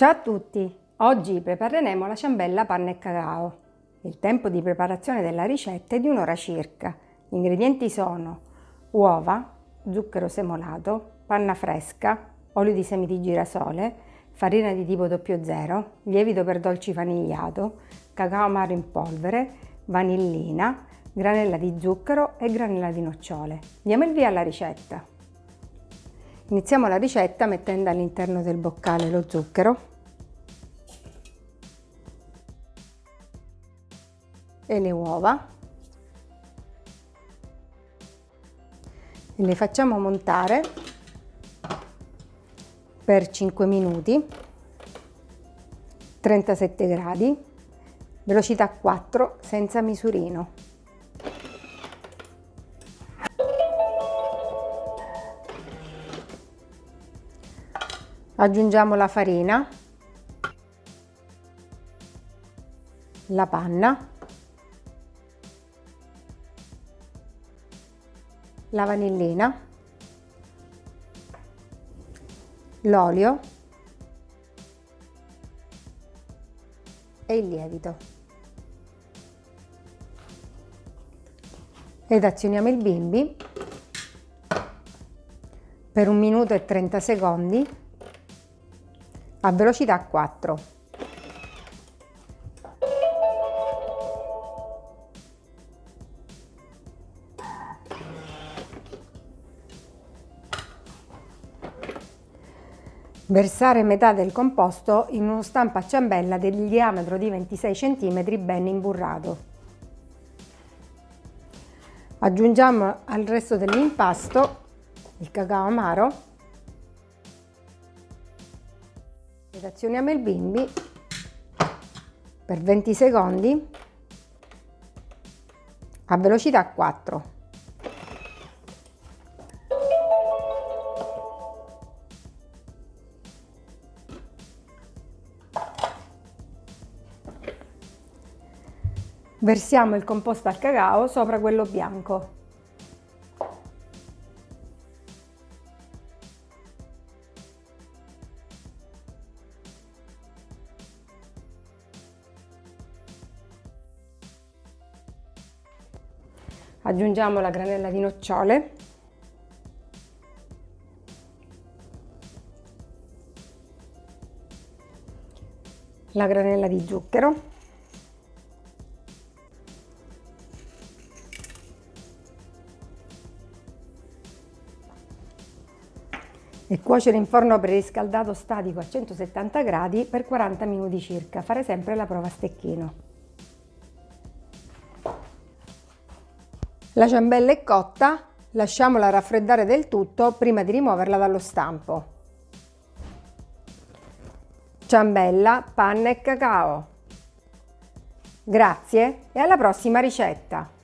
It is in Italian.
Ciao a tutti! Oggi prepareremo la ciambella panna e cacao. Il tempo di preparazione della ricetta è di un'ora circa. Gli ingredienti sono uova, zucchero semolato, panna fresca, olio di semi di girasole, farina di tipo 00, lievito per dolci vanigliato, cacao amaro in polvere, vanillina, granella di zucchero e granella di nocciole. Diamo il via alla ricetta. Iniziamo la ricetta mettendo all'interno del boccale lo zucchero e le uova. E le facciamo montare per 5 minuti 37 gradi velocità 4 senza misurino. Aggiungiamo la farina la panna la vanillina, l'olio e il lievito. Ed azioniamo il bimbi per un minuto e 30 secondi a velocità 4. Versare metà del composto in uno stampo a ciambella del diametro di 26 cm ben imburrato. Aggiungiamo al resto dell'impasto il cacao amaro ed azioniamo il bimbi per 20 secondi a velocità 4. Versiamo il composto al cacao sopra quello bianco. Aggiungiamo la granella di nocciole. La granella di zucchero. E cuocere in forno preriscaldato statico a 170 gradi per 40 minuti circa. Fare sempre la prova a stecchino. La ciambella è cotta, lasciamola raffreddare del tutto prima di rimuoverla dallo stampo. Ciambella, panna e cacao. Grazie e alla prossima ricetta!